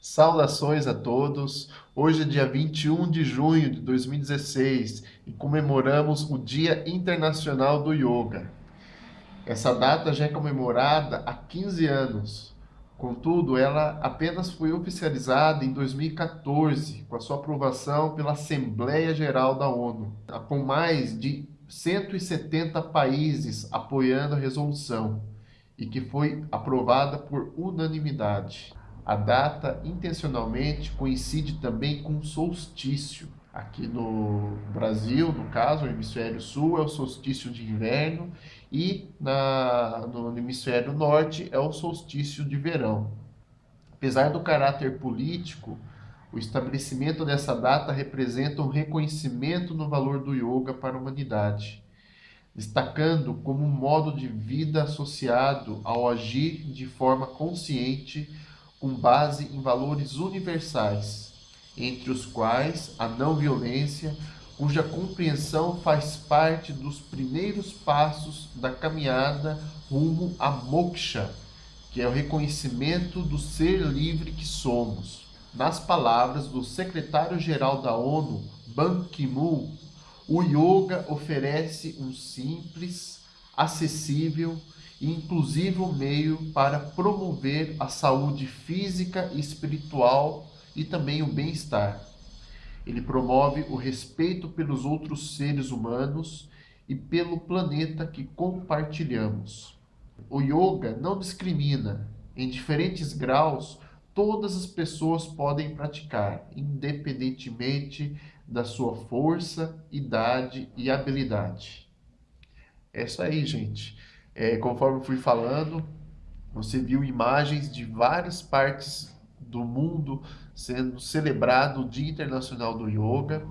Saudações a todos! Hoje é dia 21 de junho de 2016 e comemoramos o Dia Internacional do Yoga. Essa data já é comemorada há 15 anos, contudo, ela apenas foi oficializada em 2014 com a sua aprovação pela Assembleia Geral da ONU, com mais de 170 países apoiando a resolução e que foi aprovada por unanimidade. A data, intencionalmente, coincide também com solstício. Aqui no Brasil, no caso, o hemisfério sul é o solstício de inverno e na, no hemisfério norte é o solstício de verão. Apesar do caráter político, o estabelecimento dessa data representa um reconhecimento no valor do yoga para a humanidade, destacando como um modo de vida associado ao agir de forma consciente com base em valores universais, entre os quais a não violência, cuja compreensão faz parte dos primeiros passos da caminhada rumo a moksha, que é o reconhecimento do ser livre que somos. Nas palavras do secretário-geral da ONU, Ban Ki-moon, o yoga oferece um simples, acessível e inclusivo meio para promover a saúde física e espiritual e também o bem-estar. Ele promove o respeito pelos outros seres humanos e pelo planeta que compartilhamos. O yoga não discrimina. Em diferentes graus, todas as pessoas podem praticar, independentemente da sua força, idade e habilidade. É isso aí, gente. É, conforme fui falando, você viu imagens de várias partes do mundo sendo celebrado o Dia Internacional do Yoga.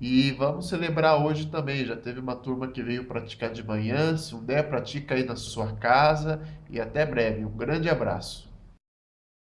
E vamos celebrar hoje também. Já teve uma turma que veio praticar de manhã. Se um der, pratica aí na sua casa. E até breve. Um grande abraço.